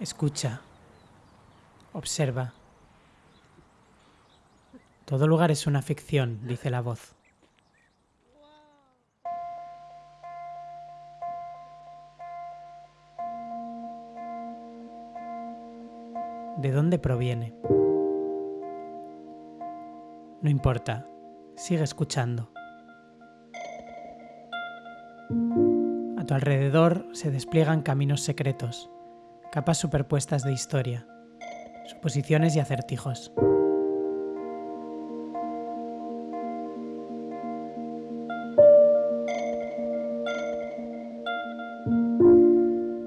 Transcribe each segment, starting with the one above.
Escucha. Observa. Todo lugar es una ficción, dice la voz. ¿De dónde proviene? No importa, sigue escuchando. A tu alrededor se despliegan caminos secretos, capas superpuestas de historia, suposiciones y acertijos.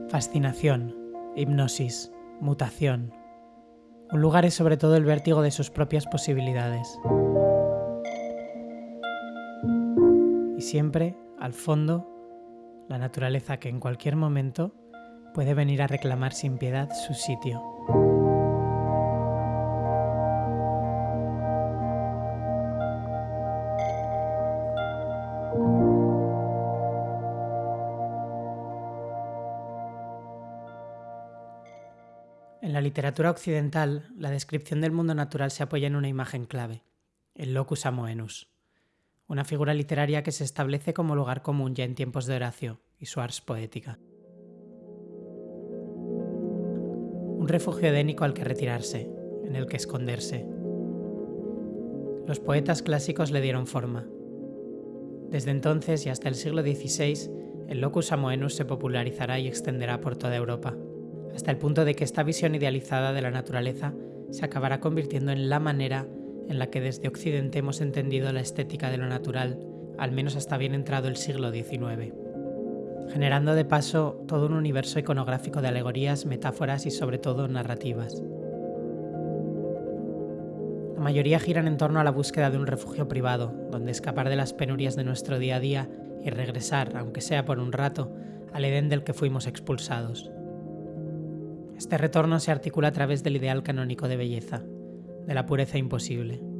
Fascinación, hipnosis, mutación. Un lugar es sobre todo el vértigo de sus propias posibilidades. Y siempre, al fondo, la naturaleza que en cualquier momento puede venir a reclamar sin piedad su sitio. En la literatura occidental, la descripción del mundo natural se apoya en una imagen clave, el locus amoenus, una figura literaria que se establece como lugar común ya en tiempos de Horacio y su ars poética. Un refugio edénico al que retirarse, en el que esconderse. Los poetas clásicos le dieron forma. Desde entonces y hasta el siglo XVI, el locus amoenus se popularizará y extenderá por toda Europa hasta el punto de que esta visión idealizada de la naturaleza se acabará convirtiendo en la manera en la que desde Occidente hemos entendido la estética de lo natural, al menos hasta bien entrado el siglo XIX, generando de paso todo un universo iconográfico de alegorías, metáforas y sobre todo narrativas. La mayoría giran en torno a la búsqueda de un refugio privado, donde escapar de las penurias de nuestro día a día y regresar, aunque sea por un rato, al Edén del que fuimos expulsados. Este retorno se articula a través del ideal canónico de belleza, de la pureza imposible.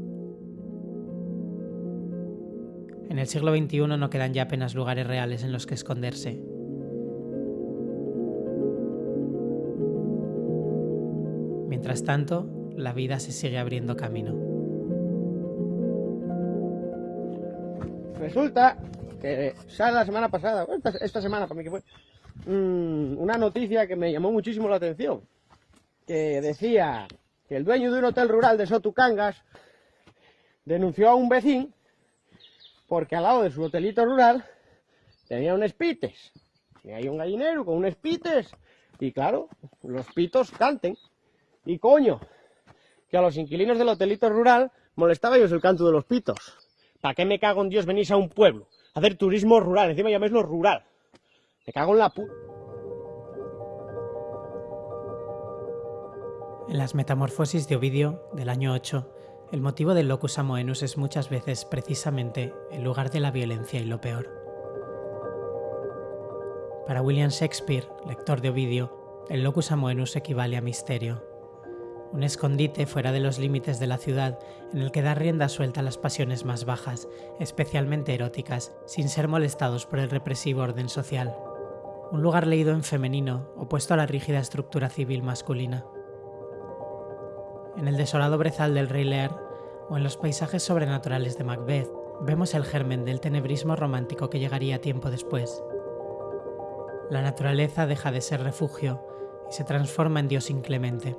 En el siglo XXI no quedan ya apenas lugares reales en los que esconderse. Mientras tanto, la vida se sigue abriendo camino. Resulta que sale la semana pasada, esta, esta semana para mí que fue, Mm, una noticia que me llamó muchísimo la atención, que decía que el dueño de un hotel rural de Sotucangas denunció a un vecino porque al lado de su hotelito rural tenía unos pites. Y hay un gallinero con unos pites y claro, los pitos canten. Y coño, que a los inquilinos del hotelito rural molestaba ellos el canto de los pitos. ¿Para qué me cago en Dios venís a un pueblo? A hacer turismo rural, encima llaméislo rural. Me cago en la pu... En las Metamorfosis de Ovidio, del año 8, el motivo del locus amoenus es muchas veces precisamente el lugar de la violencia y lo peor. Para William Shakespeare, lector de Ovidio, el locus amoenus equivale a misterio, un escondite fuera de los límites de la ciudad en el que da rienda suelta a las pasiones más bajas, especialmente eróticas, sin ser molestados por el represivo orden social un lugar leído en femenino, opuesto a la rígida estructura civil masculina. En el desolado brezal del Rey Lear o en los paisajes sobrenaturales de Macbeth, vemos el germen del tenebrismo romántico que llegaría tiempo después. La naturaleza deja de ser refugio y se transforma en Dios inclemente.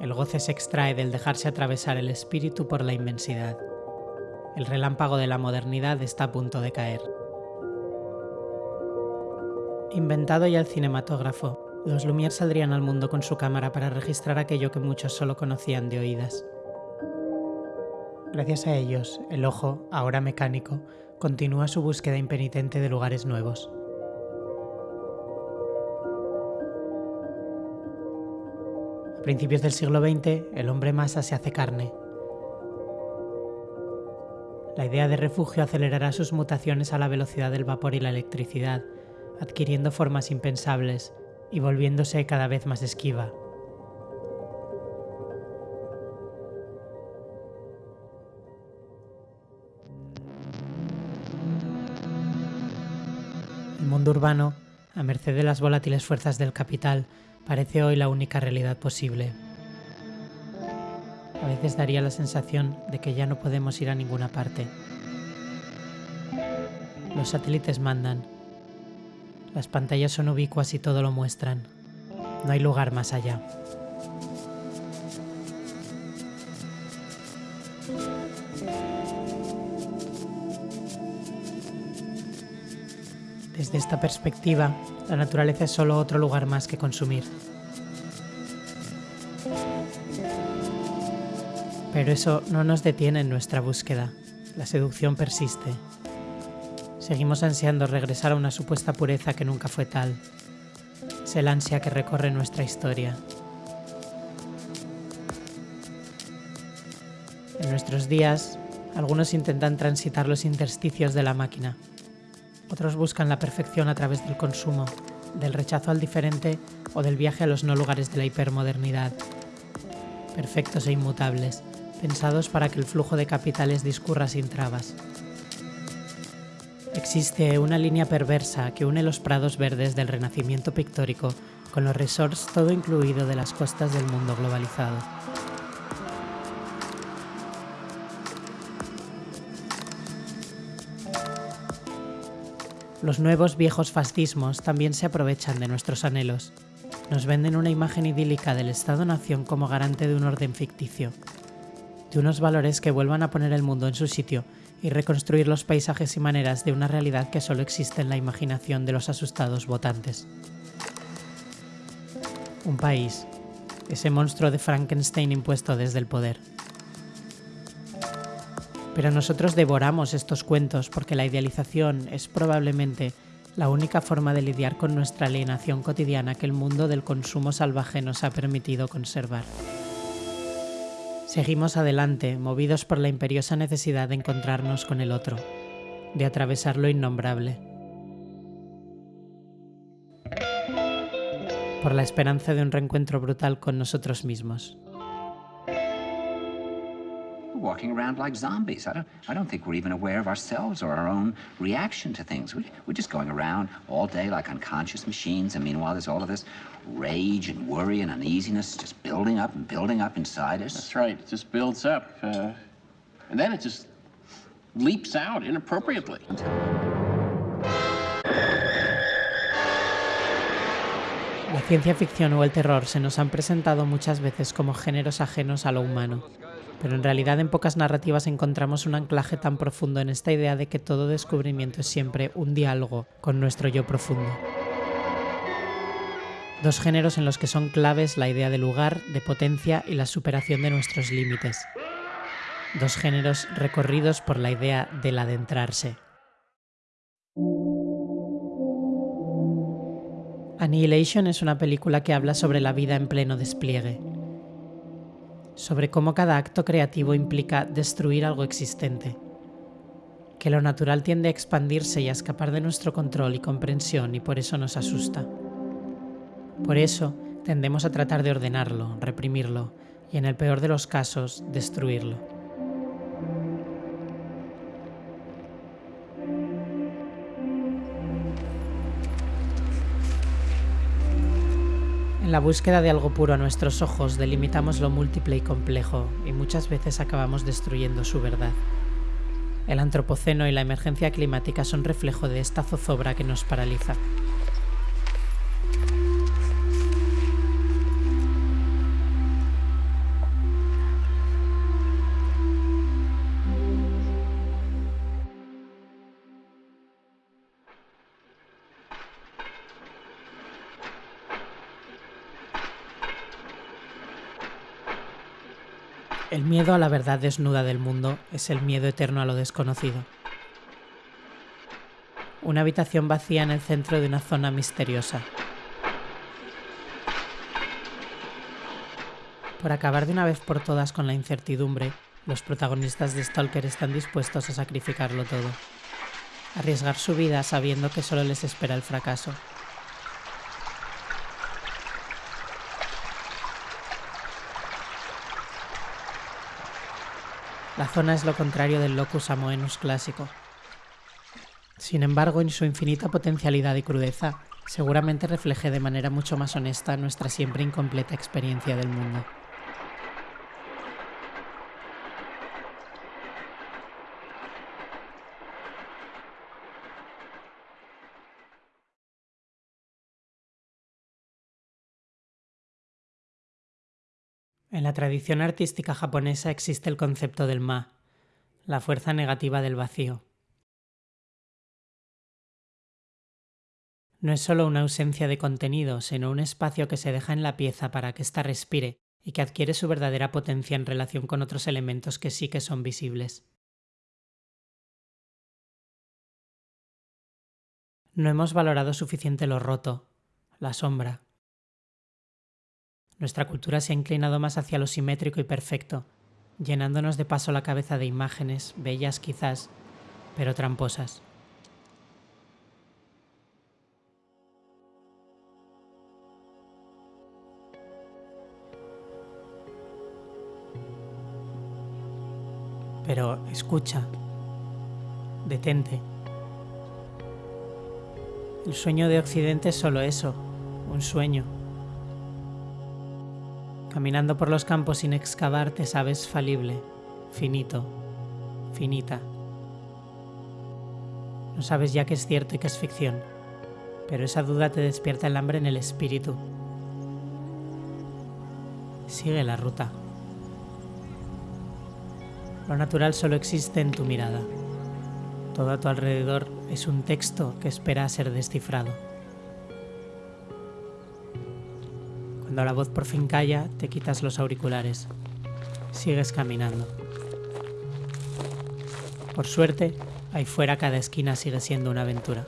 El goce se extrae del dejarse atravesar el espíritu por la inmensidad. El relámpago de la modernidad está a punto de caer. Inventado ya el cinematógrafo, los Lumière saldrían al mundo con su cámara para registrar aquello que muchos solo conocían de oídas. Gracias a ellos, el ojo, ahora mecánico, continúa su búsqueda impenitente de lugares nuevos. A principios del siglo XX, el hombre masa se hace carne. La idea de refugio acelerará sus mutaciones a la velocidad del vapor y la electricidad, adquiriendo formas impensables y volviéndose cada vez más esquiva. El mundo urbano, a merced de las volátiles fuerzas del capital, parece hoy la única realidad posible. A veces daría la sensación de que ya no podemos ir a ninguna parte. Los satélites mandan. Las pantallas son ubicuas y todo lo muestran. No hay lugar más allá. Desde esta perspectiva, la naturaleza es solo otro lugar más que consumir. Pero eso no nos detiene en nuestra búsqueda. La seducción persiste. Seguimos ansiando regresar a una supuesta pureza que nunca fue tal. Es el ansia que recorre nuestra historia. En nuestros días, algunos intentan transitar los intersticios de la máquina. Otros buscan la perfección a través del consumo, del rechazo al diferente o del viaje a los no lugares de la hipermodernidad. Perfectos e inmutables, pensados para que el flujo de capitales discurra sin trabas. Existe una línea perversa que une los prados verdes del renacimiento pictórico con los resorts todo incluido de las costas del mundo globalizado. Los nuevos viejos fascismos también se aprovechan de nuestros anhelos. Nos venden una imagen idílica del Estado-nación como garante de un orden ficticio, de unos valores que vuelvan a poner el mundo en su sitio y reconstruir los paisajes y maneras de una realidad que solo existe en la imaginación de los asustados votantes. Un país, ese monstruo de Frankenstein impuesto desde el poder. Pero nosotros devoramos estos cuentos porque la idealización es probablemente la única forma de lidiar con nuestra alienación cotidiana que el mundo del consumo salvaje nos ha permitido conservar. Seguimos adelante, movidos por la imperiosa necesidad de encontrarnos con el otro, de atravesar lo innombrable. Por la esperanza de un reencuentro brutal con nosotros mismos. Walking around like zombies. I don't, I don't think we're even aware of ourselves or our own reaction to things. We, we're just going around all day like unconscious machines, and meanwhile there's all of this rage and worry and uneasiness just building up and building up inside us. That's right. It just builds up. Uh, and then it just leaps out inappropriately. La ciencia ficción o el terror se nos han presentado muchas veces como géneros ajenos a lo humano, pero en realidad en pocas narrativas encontramos un anclaje tan profundo en esta idea de que todo descubrimiento es siempre un diálogo con nuestro yo profundo. Dos géneros en los que son claves la idea de lugar, de potencia y la superación de nuestros límites. Dos géneros recorridos por la idea del adentrarse. Annihilation es una película que habla sobre la vida en pleno despliegue, sobre cómo cada acto creativo implica destruir algo existente, que lo natural tiende a expandirse y a escapar de nuestro control y comprensión y por eso nos asusta. Por eso tendemos a tratar de ordenarlo, reprimirlo y en el peor de los casos, destruirlo. La búsqueda de algo puro a nuestros ojos delimitamos lo múltiple y complejo y muchas veces acabamos destruyendo su verdad. El antropoceno y la emergencia climática son reflejo de esta zozobra que nos paraliza. El miedo a la verdad desnuda del mundo es el miedo eterno a lo desconocido. Una habitación vacía en el centro de una zona misteriosa. Por acabar de una vez por todas con la incertidumbre, los protagonistas de Stalker están dispuestos a sacrificarlo todo. Arriesgar su vida sabiendo que solo les espera el fracaso. La zona es lo contrario del locus amoenus clásico. Sin embargo, en su infinita potencialidad y crudeza, seguramente refleje de manera mucho más honesta nuestra siempre incompleta experiencia del mundo. En la tradición artística japonesa existe el concepto del ma, la fuerza negativa del vacío. No es solo una ausencia de contenido, sino un espacio que se deja en la pieza para que ésta respire y que adquiere su verdadera potencia en relación con otros elementos que sí que son visibles. No hemos valorado suficiente lo roto, la sombra, nuestra cultura se ha inclinado más hacia lo simétrico y perfecto, llenándonos de paso la cabeza de imágenes, bellas quizás, pero tramposas. Pero escucha, detente. El sueño de Occidente es solo eso, un sueño. Caminando por los campos sin excavar te sabes falible, finito, finita. No sabes ya que es cierto y que es ficción, pero esa duda te despierta el hambre en el espíritu. Sigue la ruta. Lo natural solo existe en tu mirada. Todo a tu alrededor es un texto que espera ser descifrado. Cuando la voz por fin calla, te quitas los auriculares. Sigues caminando. Por suerte, ahí fuera cada esquina sigue siendo una aventura.